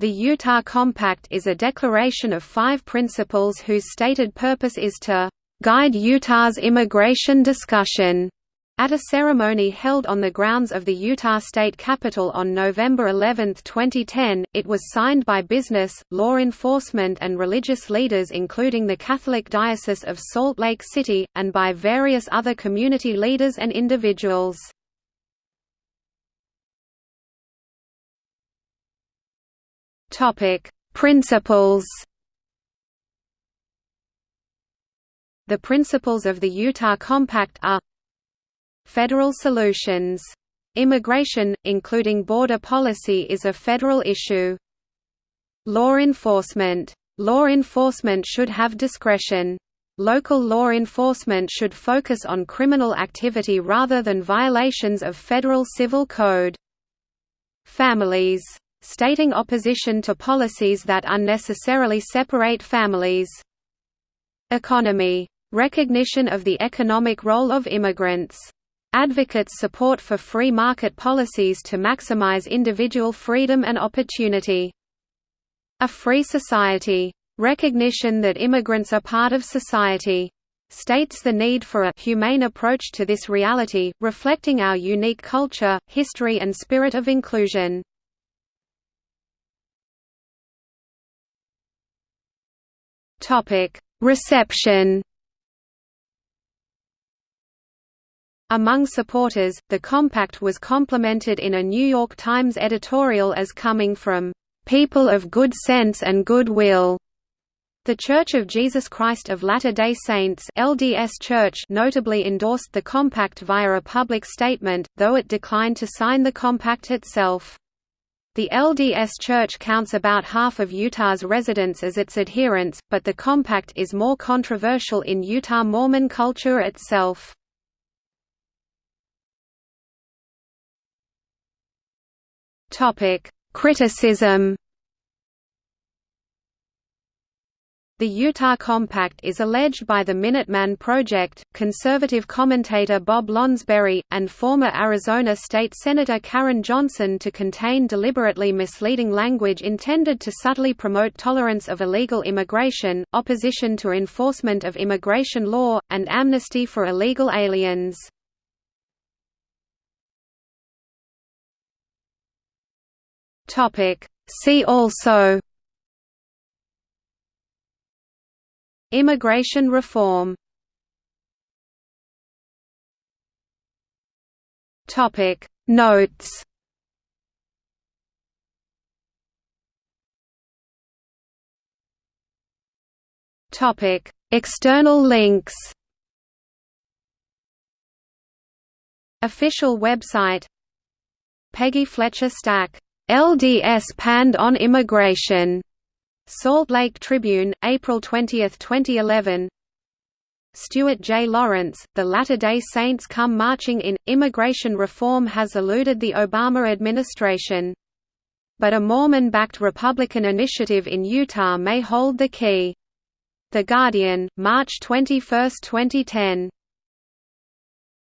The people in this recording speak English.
The Utah Compact is a declaration of five principles whose stated purpose is to guide Utah's immigration discussion. At a ceremony held on the grounds of the Utah State Capitol on November 11, 2010, it was signed by business, law enforcement and religious leaders including the Catholic Diocese of Salt Lake City, and by various other community leaders and individuals. Topic: Principles. The principles of the Utah Compact are Federal solutions. Immigration, including border policy is a federal issue. Law enforcement. Law enforcement should have discretion. Local law enforcement should focus on criminal activity rather than violations of federal civil code. Families stating opposition to policies that unnecessarily separate families. Economy. Recognition of the economic role of immigrants. Advocates support for free market policies to maximize individual freedom and opportunity. A free society. Recognition that immigrants are part of society. States the need for a humane approach to this reality, reflecting our unique culture, history and spirit of inclusion. Topic: Reception. Among supporters, the compact was complimented in a New York Times editorial as coming from people of good sense and good will. The Church of Jesus Christ of Latter-day Saints LDS Church notably endorsed the compact via a public statement, though it declined to sign the compact itself. The LDS Church counts about half of Utah's residents as its adherents, but the compact is more controversial in Utah Mormon culture itself. Criticism The Utah Compact is alleged by the Minuteman Project, conservative commentator Bob Lonsberry, and former Arizona State Senator Karen Johnson to contain deliberately misleading language intended to subtly promote tolerance of illegal immigration, opposition to enforcement of immigration law, and amnesty for illegal aliens. See also Immigration reform. Topic. Notes. Topic. External links. Official website. Peggy Fletcher Stack, LDS panned on immigration Salt Lake Tribune, April 20, 2011 Stuart J. Lawrence, The Latter-day Saints Come Marching In, Immigration Reform Has Eluded the Obama Administration. But a Mormon-backed Republican initiative in Utah may hold the key. The Guardian, March 21, 2010